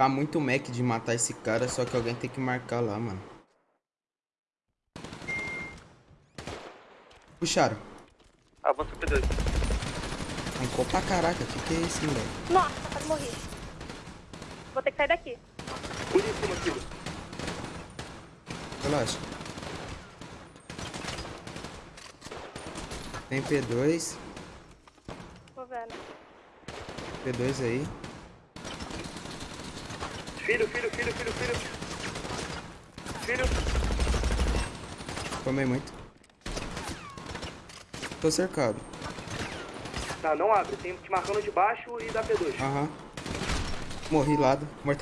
Tá muito Mac de matar esse cara, só que alguém tem que marcar lá, mano. Puxaram. Avança o P2. Arrancou pra caraca. Que que é isso, moleque? Nossa, quase morri. Vou ter que sair daqui. Por cima, Kilo. Relaxa. Tem P2. Tô vendo. P2 aí. Filho, filho, filho, filho, filho. Filho. Tomei muito. Tô cercado. Tá, não abre. Tem te marcando de baixo e dá P2. Aham. Morri lado. Mortal